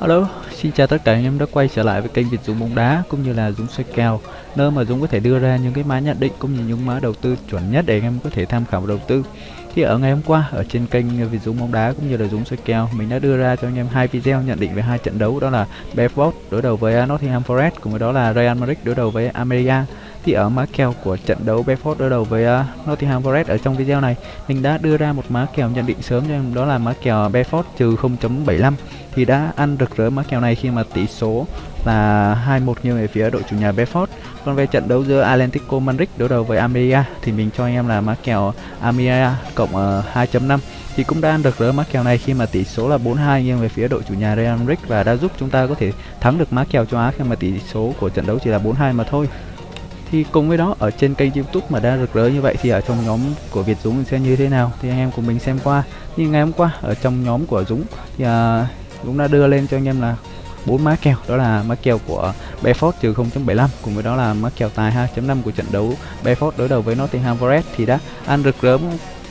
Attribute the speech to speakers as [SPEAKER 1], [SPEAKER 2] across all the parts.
[SPEAKER 1] Alo, xin chào tất cả anh em đã quay trở lại với kênh Việt Dũng bóng đá cũng như là Dũng xoay kèo nơi mà Dũng có thể đưa ra những cái mã nhận định cũng như những mã đầu tư chuẩn nhất để anh em có thể tham khảo đầu tư. Thì ở ngày hôm qua ở trên kênh Việt Dũng bóng đá cũng như là Dũng xoay kèo mình đã đưa ra cho anh em hai video nhận định về hai trận đấu đó là Brentford đối đầu với Nottingham Forest cùng với đó là Real Madrid đối đầu với Almeria thì ở mã kèo của trận đấu Bedford đối đầu với uh, Nottingham Forest ở trong video này mình đã đưa ra một mã kèo nhận định sớm cho em đó là mã kèo Bedford trừ 0.75 thì đã ăn rực rỡ mã kèo này khi mà tỷ số là 2-1 nghiêng về phía đội chủ nhà Bedford Còn về trận đấu giữa Atlético Madrid đối đầu với Almeria thì mình cho anh em là mã kèo Almeria cộng ờ, uh, 2.5 thì cũng đã ăn được rỡ mã kèo này khi mà tỷ số là 4-2 nghiêng về phía đội chủ nhà Real Madrid và đã giúp chúng ta có thể thắng được mã kèo châu Á khi mà tỷ số của trận đấu chỉ là 4-2 mà thôi thì cùng với đó ở trên kênh youtube mà đang rực rỡ như vậy thì ở trong nhóm của việt dũng sẽ như thế nào? Thì anh em cùng mình xem qua. Như ngày hôm qua ở trong nhóm của dũng thì à, dũng đã đưa lên cho anh em là bốn má kèo. Đó là má kèo của Bedford trừ 0.75 cùng với đó là má kèo tài 2.5 của trận đấu Bedford đối đầu với Nottingham Forest thì đã ăn rực rỡ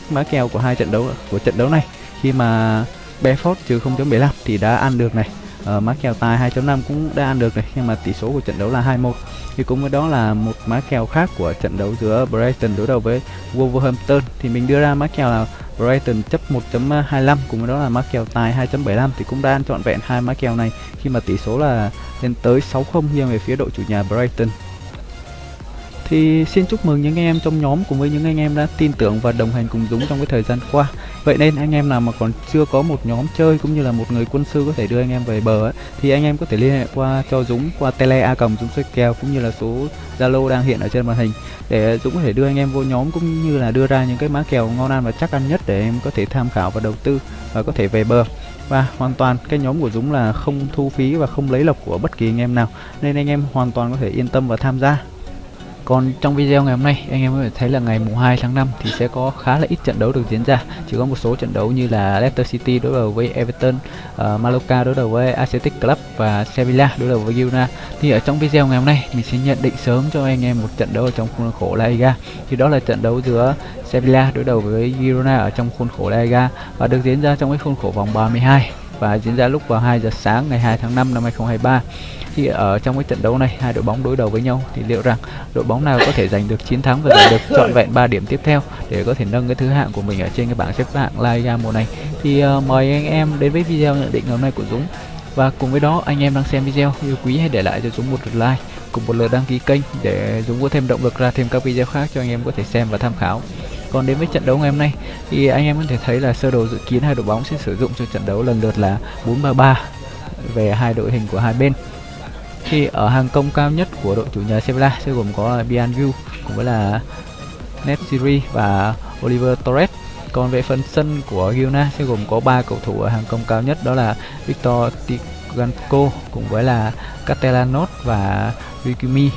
[SPEAKER 1] má kèo của hai trận đấu của trận đấu này. Khi mà Bedford trừ 0.75 thì đã ăn được này uh, má kèo tài 2.5 cũng đã ăn được này nhưng mà tỷ số của trận đấu là 2-1 thì cũng với đó là một má kèo khác của trận đấu giữa Brighton đối đầu với Wolverhampton. Thì mình đưa ra má kèo là Brighton chấp 1.25 cùng với đó là má kèo tài 2.75 thì cũng đã ăn trọn vẹn hai má kèo này khi mà tỷ số là lên tới 6-0 nghiêng về phía đội chủ nhà Brighton thì xin chúc mừng những anh em trong nhóm cùng với những anh em đã tin tưởng và đồng hành cùng Dũng trong cái thời gian qua. Vậy nên anh em nào mà còn chưa có một nhóm chơi cũng như là một người quân sư có thể đưa anh em về bờ ấy, thì anh em có thể liên hệ qua cho Dũng qua tele a cầm Dũng xoay kèo cũng như là số Zalo đang hiện ở trên màn hình để Dũng có thể đưa anh em vô nhóm cũng như là đưa ra những cái má kèo ngon ăn và chắc ăn nhất để em có thể tham khảo và đầu tư và có thể về bờ. Và hoàn toàn cái nhóm của Dũng là không thu phí và không lấy lộc của bất kỳ anh em nào nên anh em hoàn toàn có thể yên tâm và tham gia còn trong video ngày hôm nay anh em có thể thấy là ngày mùng 2 tháng 5 thì sẽ có khá là ít trận đấu được diễn ra. Chỉ có một số trận đấu như là Leicester City đối đầu với Everton uh, Mallorca đối đầu với Athletic Club và Sevilla đối đầu với Girona. Thì ở trong video ngày hôm nay mình sẽ nhận định sớm cho anh em một trận đấu ở trong khuôn khổ La Liga. Thì đó là trận đấu giữa Sevilla đối đầu với Girona ở trong khuôn khổ La Liga và được diễn ra trong cái khuôn khổ vòng 32 và diễn ra lúc vào 2 giờ sáng ngày 2 tháng 5 năm 2023 thì ở trong cái trận đấu này hai đội bóng đối đầu với nhau thì liệu rằng đội bóng nào có thể giành được chiến thắng và giành được trọn vẹn 3 điểm tiếp theo để có thể nâng cái thứ hạng của mình ở trên cái bảng xếp hạng La Liga mùa này? Thì uh, mời anh em đến với video nhận định hôm nay của Dũng. Và cùng với đó anh em đang xem video yêu quý hãy để lại cho Dũng một lượt like cùng một lượt đăng ký kênh để Dũng có thêm động lực ra thêm các video khác cho anh em có thể xem và tham khảo còn đến với trận đấu ngày hôm nay, thì anh em có thể thấy là sơ đồ dự kiến hai đội bóng sẽ sử dụng cho trận đấu lần lượt là 433 về hai đội hình của hai bên. Thì ở hàng công cao nhất của đội chủ nhà Sevilla sẽ gồm có Bianju cùng với là Netsiri và Oliver Torres. Còn về phần sân của Girona sẽ gồm có ba cầu thủ ở hàng công cao nhất, đó là Victor Tiganco cùng với là Catelanos và Rikimi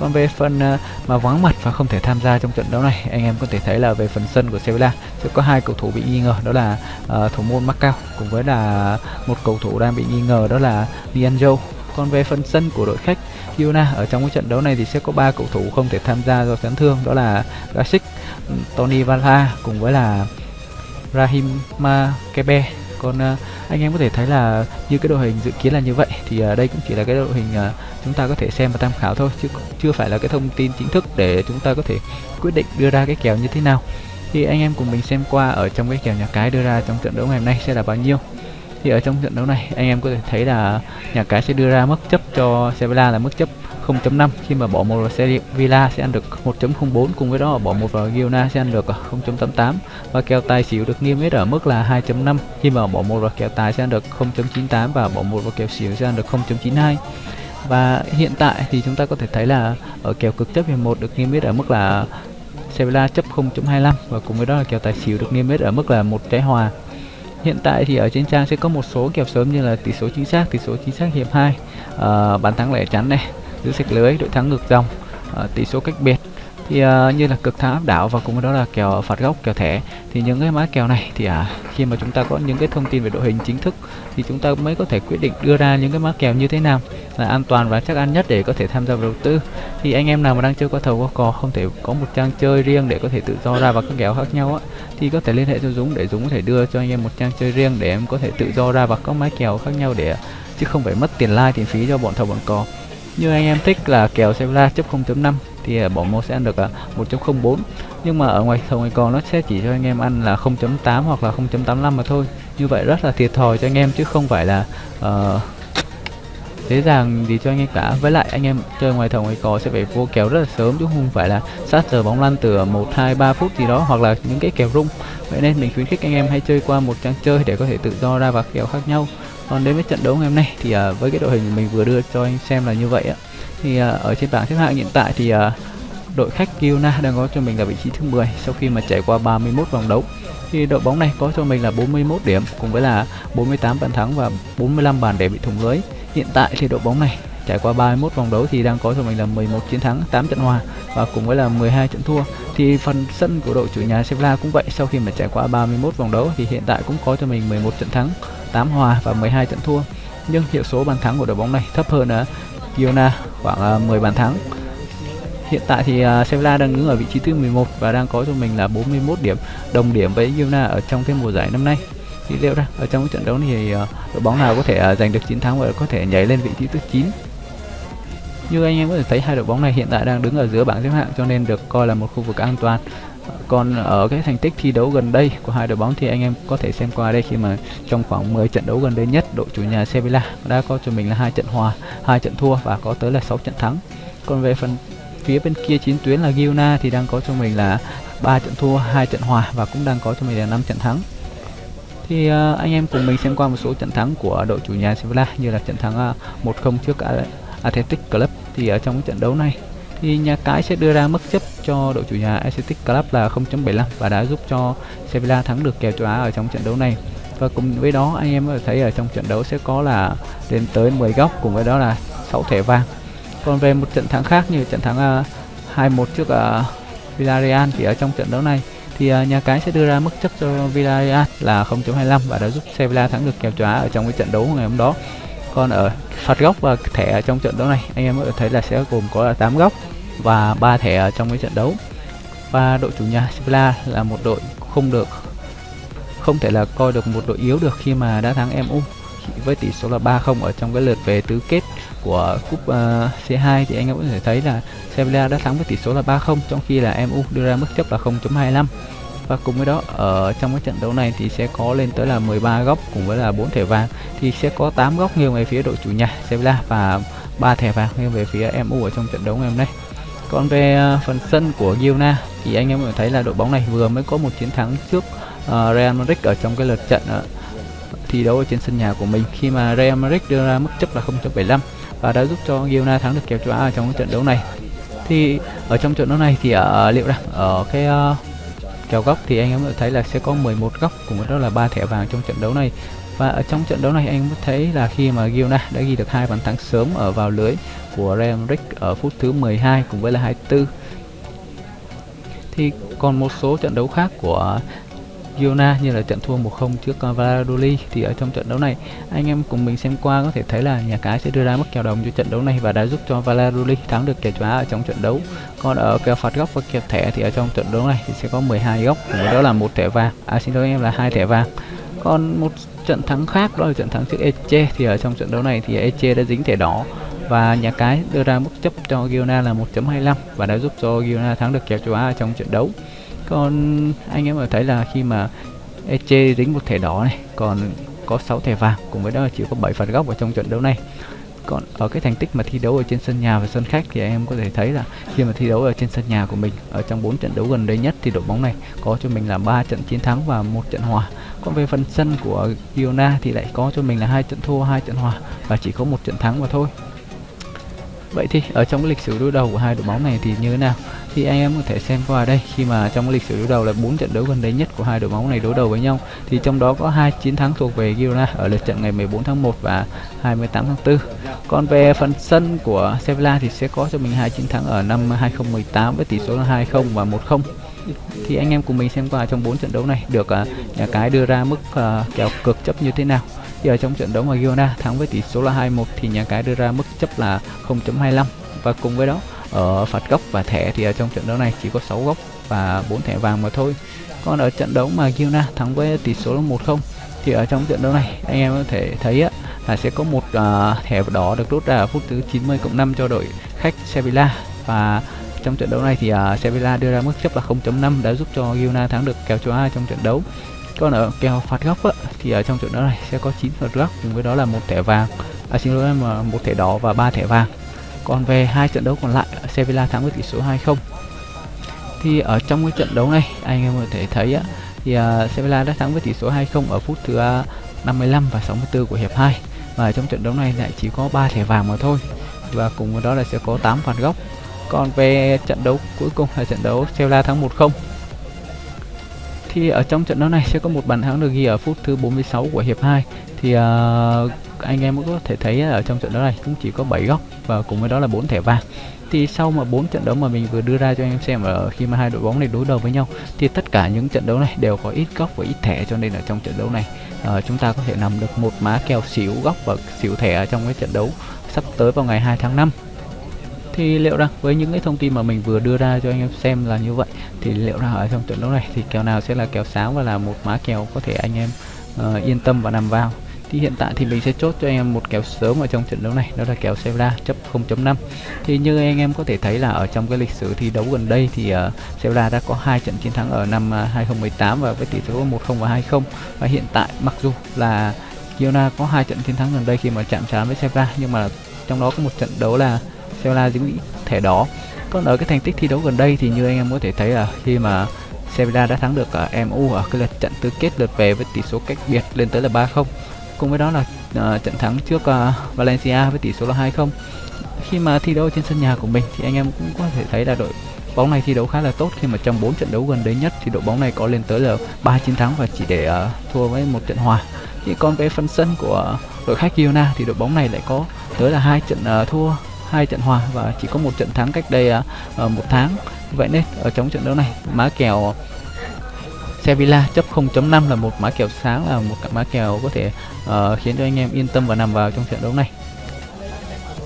[SPEAKER 1] còn về phần ờ, mà vắng mặt và không thể tham gia trong trận đấu này anh em có thể thấy là về phần sân của Sevilla sẽ có hai cầu thủ bị nghi ngờ đó là uh, thủ môn Macau cùng với là một cầu thủ đang bị nghi ngờ đó là Nianjo còn về phần sân của đội khách Girona ở trong cái trận đấu này thì sẽ có ba cầu thủ không thể tham gia do chấn thương đó là Gasic, ừ, Tony Valla cùng với là Rahim Makebe. còn uh, anh em có thể thấy là như cái đội hình dự kiến là như vậy thì uh, đây cũng chỉ là cái đội hình uh, chúng ta có thể xem và tham khảo thôi, chứ chưa phải là cái thông tin chính thức để chúng ta có thể quyết định đưa ra cái kèo như thế nào. Thì anh em cùng mình xem qua ở trong cái kèo nhà cái đưa ra trong trận đấu ngày hôm nay sẽ là bao nhiêu. Thì ở trong trận đấu này, anh em có thể thấy là nhà cái sẽ đưa ra mức chấp cho Sevilla là mức chấp 0.5 khi mà bỏ một vào Sevilla sẽ ăn được 1.04 cùng với đó bỏ một vào Girona sẽ ăn được 0.88 và kèo tài xỉu được niêm yết ở mức là 2.5 khi mà bỏ một vào kèo tài sẽ ăn được 0.98 và bỏ một vào kèo xỉu sẽ ăn được 0.92 và hiện tại thì chúng ta có thể thấy là ở kèo cực chấp hiệp 1 được niêm yết ở mức là Sevilla chấp 0.25 và cùng với đó là kèo tài xỉu được niêm yết ở mức là một trái hòa. Hiện tại thì ở trên trang sẽ có một số kèo sớm như là tỷ số chính xác, tỷ số chính xác hiệp 2, uh, ờ, bàn thắng lẻ chắn này, giữ sạch lưới, đội thắng ngược dòng, uh, tỷ số cách biệt thì uh, như là cực thắng áp đảo và cùng với đó là kèo phạt góc kèo thẻ thì những cái mã kèo này thì à, khi mà chúng ta có những cái thông tin về đội hình chính thức thì chúng ta mới có thể quyết định đưa ra những cái mã kèo như thế nào là an toàn và chắc ăn nhất để có thể tham gia vào đầu tư. Thì anh em nào mà đang chơi qua thầu qua cò không thể có một trang chơi riêng để có thể tự do ra vào các kèo khác nhau á thì có thể liên hệ cho Dũng để Dũng có thể đưa cho anh em một trang chơi riêng để em có thể tự do ra vào các mã kèo khác nhau để chứ không phải mất tiền like tiền phí cho bọn thầu bọn cò. Như anh em thích là kèo Sevilla chấp 0.5 thì à, bỏ sẽ ăn được à, 1.04 nhưng mà ở ngoài thầu ngoài còn nó sẽ chỉ cho anh em ăn là 0.8 hoặc là 0.85 mà thôi. Như vậy rất là thiệt thòi cho anh em chứ không phải là uh, dễ dàng gì cho anh em cả. Với lại anh em chơi ngoài thầu ngoài cò sẽ phải vô kèo rất là sớm chứ không phải là sát giờ bóng lăn từ 1 2 3 phút gì đó hoặc là những cái kèo rung. Vậy nên mình khuyến khích anh em hãy chơi qua một trang chơi để có thể tự do ra và kèo khác nhau. Còn đến với trận đấu ngày hôm nay thì uh, với cái đội hình mình vừa đưa cho anh xem là như vậy ạ thì uh, ở trên bảng xếp hạng hiện tại thì uh, đội khách Kiona đang có cho mình là vị trí thứ 10 sau khi mà trải qua 31 vòng đấu. Thì đội bóng này có cho mình là 41 điểm cùng với là 48 bàn thắng và 45 bàn để bị thủng lưới. Hiện tại thì đội bóng này trải qua 31 vòng đấu thì đang có cho mình là 11 chiến thắng 8 trận hòa và cùng với là 12 trận thua. Thì phần sân của đội chủ nhà Sevilla cũng vậy sau khi mà trải qua 31 vòng đấu thì hiện tại cũng có cho mình 11 trận thắng 8 hòa và 12 trận thua. Nhưng hiệu số bàn thắng của đội bóng này thấp hơn à, Giona khoảng à, 10 bàn thắng. Hiện tại thì uh, Sevilla đang đứng ở vị trí thứ 11 và đang có cho mình là 41 điểm đồng điểm với Girona ở trong cái mùa giải năm nay. Thì liệu ra ở trong cái trận đấu này thì uh, đội bóng nào có thể uh, giành được chiến thắng và có thể nhảy lên vị trí thứ 9 như anh em có thể thấy hai đội bóng này hiện tại đang đứng ở giữa bảng xếp hạng cho nên được coi là một khu vực an toàn còn ở cái thành tích thi đấu gần đây của hai đội bóng thì anh em có thể xem qua đây khi mà trong khoảng 10 trận đấu gần đây nhất đội chủ nhà Sevilla đã có cho mình là hai trận hòa hai trận thua và có tới là 6 trận thắng. Còn về phần phía bên kia chín tuyến là Giona thì đang có cho mình là ba trận thua hai trận hòa và cũng đang có cho mình là 5 trận thắng. Thì uh, anh em cùng mình xem qua một số trận thắng của đội chủ nhà Sevilla như là trận thắng ờ, uh, 1-0 trước Athletic Club. Thì ở trong trận đấu này thì nhà cái sẽ đưa ra mức chấp cho đội chủ nhà Athletic Club là 0.75 và đã giúp cho Sevilla thắng được kèo châu Á ở trong trận đấu này. Và cùng với đó anh em có thể thấy ở trong trận đấu sẽ có là lên tới 10 góc cùng với đó là 6 thẻ vàng. Còn về một trận thắng khác như trận thắng à, uh, 2-1 trước uh, Villarreal thì ở trong trận đấu này thì uh, nhà cái sẽ đưa ra mức chấp cho Villarreal là 0.25 và đã giúp Sevilla thắng được kèo châu Á ở trong cái trận đấu ngày hôm đó. Còn ở phạt góc và thẻ ở trong trận đấu này anh em có thể thấy là sẽ gồm có là 8 góc và ba thẻ ở trong cái trận đấu. Và đội chủ nhà Sevilla là một đội không được không thể là coi được một đội yếu được khi mà đã thắng MU với tỷ số là 3-0 ở trong cái lượt về tứ kết của cúp ờ, uh, C2 thì anh em có thể thấy là Sevilla đã thắng với tỷ số là 3-0 trong khi là MU đưa ra mức chấp là 0.25 và cùng với đó ở trong cái trận đấu này thì sẽ có lên tới là 13 góc cùng với là 4 thẻ vàng. Thì sẽ có 8 góc nghiêng về phía đội chủ nhà Sevilla và ba thẻ vàng nghiêng về phía MU ở trong trận đấu ngày hôm nay còn về à, phần sân của Girona. Thì anh em có thấy là đội bóng này vừa mới có một chiến thắng trước uh, Real Madrid ở trong cái lượt trận uh, thi đấu ở trên sân nhà của mình. Khi mà Real Madrid đưa ra mức chấp là 0.75 và đã giúp cho Girona thắng được kèo châu Á ở trong trận đấu này. Thì ở trong trận đấu này thì ở liệu rằng ở cái uh, kèo góc thì anh em có thấy là sẽ có 11 góc cùng với đó là ba thẻ vàng trong trận đấu này và ở trong trận đấu này anh mới thấy là khi mà Giona đã ghi được hai bàn thắng sớm ở vào lưới của Real Madrid ở phút thứ 12 cùng với là 24 thì còn một số trận đấu khác của Girona như là trận thua 1-0 trước Valladolid thì ở trong trận đấu này anh em cùng mình xem qua có thể thấy là nhà cái sẽ đưa ra mức kèo đồng cho trận đấu này và đã giúp cho Valladolid thắng được kèo chóa ở trong trận đấu. Còn ở kèo phạt góc và kèo thẻ thì ở trong trận đấu này thì sẽ có 12 góc đó là một thẻ vàng. À xin lỗi em, là hai thẻ vàng. Còn một trận thắng khác đó là trận thắng trước Eche thì ở trong trận đấu này thì Eche đã dính thẻ đỏ và nhà cái đưa ra mức chấp cho Girona là 1.25 và đã giúp cho Girona thắng được kèo châu Á trong trận đấu. Còn anh em có thấy là khi mà Eche dính một thẻ đỏ này, còn có 6 thẻ vàng, cùng với đó là chỉ có 7 phạt góc ở trong trận đấu này còn ở cái thành tích mà thi đấu ở trên sân nhà và sân khách thì anh em có thể thấy là khi mà thi đấu ở trên sân nhà của mình, ở trong 4 trận đấu gần đây nhất thì đội bóng này có cho mình là 3 trận chiến thắng và một trận hòa. Còn về phần sân của Iona thì lại có cho mình là hai trận thua, hai trận hòa và chỉ có một trận thắng mà thôi. Vậy thì ở trong cái lịch sử đối đầu của hai đội bóng này thì như thế nào? Thì anh em có thể xem qua đây khi mà trong lịch sử đối đầu là bốn trận đấu gần đây nhất của hai đội bóng này đối đầu với nhau. Thì trong đó có hai chiến thắng thuộc về Girona ở lượt trận ngày 14 tháng 1 và 28 tháng 4 còn về phần sân của Sevilla thì sẽ có cho mình hai chiến thắng ở năm 2018 với tỷ số là 2-0 và 1-0 thì anh em cùng mình xem qua trong bốn trận đấu này được uh, nhà cái đưa ra mức uh, kèo cực chấp như thế nào. Thì ở trong trận đấu mà Girona thắng với tỷ số là 2-1 thì nhà cái đưa ra mức chấp là 0.25 và cùng với đó ở phạt góc và thẻ thì ở trong trận đấu này chỉ có 6 góc và 4 thẻ vàng mà thôi. Còn ở trận đấu mà Giona thắng với tỷ số là 1-0 thì ở trong trận đấu này anh em có thể thấy á, là sẽ có một uh, thẻ đỏ được rút ra ở phút thứ 90 cộng 5 cho đội khách Sevilla. Và trong trận đấu này thì uh, Sevilla đưa ra mức chấp là 0.5 đã giúp cho Giona thắng được kèo châu A trong trận đấu. Còn ở kèo phạt góc á, thì ở trong trận đấu này sẽ có 9 phạt góc cùng với đó là một thẻ vàng. À xin lỗi em à, một thẻ đỏ và ba thẻ vàng còn về hai trận đấu còn lại Sevilla thắng với tỷ số 2-0 thì ở trong cái trận đấu này anh em có thể thấy á, thì uh, Sevilla đã thắng với tỷ số 2-0 ở phút thứ à, uh, 55 và 64 của hiệp 2 và trong trận đấu này lại chỉ có 3 thẻ vàng mà thôi. Và cùng với đó là sẽ có 8 phạt góc. Còn về trận đấu cuối cùng là trận đấu Sevilla thắng 1-0 thì ở trong trận đấu này sẽ có một bàn thắng được ghi ở phút thứ 46 của hiệp 2 thì uh, anh em cũng có thể thấy ở trong trận đấu này cũng chỉ có 7 góc và cùng với đó là 4 thẻ vàng. Thì sau mà bốn trận đấu mà mình vừa đưa ra cho anh em xem ở khi mà hai đội bóng này đối đầu với nhau thì tất cả những trận đấu này đều có ít góc và ít thẻ cho nên là trong trận đấu này uh, chúng ta có thể nằm được một má kèo xỉu góc và xỉu thẻ trong cái trận đấu sắp tới vào ngày 2 tháng 5 thì liệu rằng với những cái thông tin mà mình vừa đưa ra cho anh em xem là như vậy thì liệu rằng ở trong trận đấu này thì kèo nào sẽ là kèo sáng và là một má kèo có thể anh em uh, yên tâm và nằm vào? Thì hiện tại thì mình sẽ chốt cho anh em một kèo sớm ở trong trận đấu này đó là kèo Sevilla chấp 0.5 thì như anh em có thể thấy là ở trong cái lịch sử thi đấu gần đây thì uh, Sevilla đã có hai trận chiến thắng ở năm ờ, 2018 và với tỷ số 1-0 và 2-0 và hiện tại mặc dù là Girona có hai trận chiến thắng gần đây khi mà chạm trán với Sevilla nhưng mà trong đó có một trận đấu là Sevilla dính bị thẻ đỏ. Còn ở cái thành tích thi đấu gần đây thì như anh em có thể thấy là khi mà Sevilla đã thắng được ờ, ở MU ở cái lượt trận tứ kết lượt về với tỷ số cách biệt lên tới là 3-0 cùng với đó là uh, trận thắng trước uh, Valencia với tỷ số là 2-0 khi mà thi đấu trên sân nhà của mình thì anh em cũng có thể thấy là đội bóng này thi đấu khá là tốt. Khi mà trong 4 trận đấu gần đây nhất thì đội bóng này có lên tới là 3 chiến thắng và chỉ để uh, thua với một trận hòa. Thì còn về phần sân của đội khách Girona thì đội bóng này lại có tới là hai trận uh, thua hai trận hòa và chỉ có một trận thắng cách đây uh, một tháng. Vậy nên ở trong trận đấu này má kèo Sevilla chấp 0.5 là một mã kèo sáng là một mã kèo có thể uh, khiến cho anh em yên tâm và nằm vào trong trận đấu này.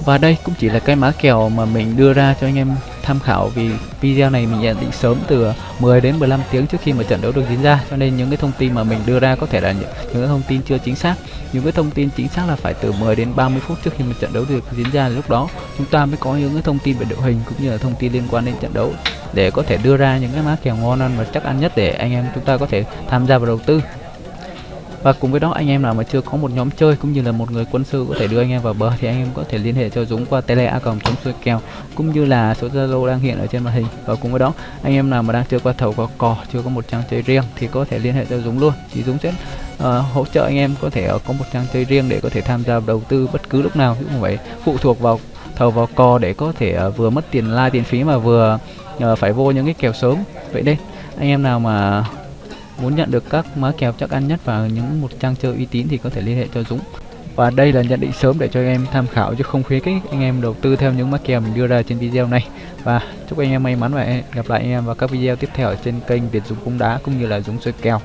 [SPEAKER 1] Và đây cũng chỉ là cái mã kèo mà mình đưa ra cho anh em tham khảo vì video này mình nhận định sớm từ 10 đến 15 tiếng trước khi mà trận đấu được diễn ra. Cho nên những cái thông tin mà mình đưa ra có thể là những, những cái thông tin chưa chính xác. Những cái thông tin chính xác là phải từ 10 đến 30 phút trước khi mà trận đấu được diễn ra. Lúc đó chúng ta mới có những cái thông tin về đội hình cũng như là thông tin liên quan đến trận đấu để có thể đưa ra những cái mã kèo ngon ăn và chắc ăn nhất để anh em chúng ta có thể tham gia vào đầu tư. Và cùng với đó anh em nào mà chưa có một nhóm chơi cũng như là một người quân sư có thể đưa anh em vào bờ thì anh em có thể liên hệ cho Dũng qua tele a còng chống xuôi kèo cũng như là số Zalo đang hiện ở trên màn hình. Và cùng với đó anh em nào mà đang chơi qua thầu qua cò chưa có một trang chơi riêng thì có thể liên hệ cho Dũng luôn. Thì Dũng sẽ uh, hỗ trợ anh em có thể ờ, có một trang chơi riêng để có thể tham gia đầu tư bất cứ lúc nào. Chứ không phải phụ thuộc vào thầu vào cò để có thể uh, vừa mất tiền like tiền phí mà vừa nhờ phải vô những cái kèo sớm. Vậy đây, anh em nào mà muốn nhận được các má kèo chắc ăn nhất và những một trang chơi uy tín thì có thể liên hệ cho Dũng. Và đây là nhận định sớm để cho anh em tham khảo chứ không khuyến khích anh em đầu tư theo những má kèo mình đưa ra trên video này. Và chúc anh em may mắn và gặp lại anh em vào các video tiếp theo ở trên kênh Việt Dũng cung đá cũng như là Dũng chơi kèo.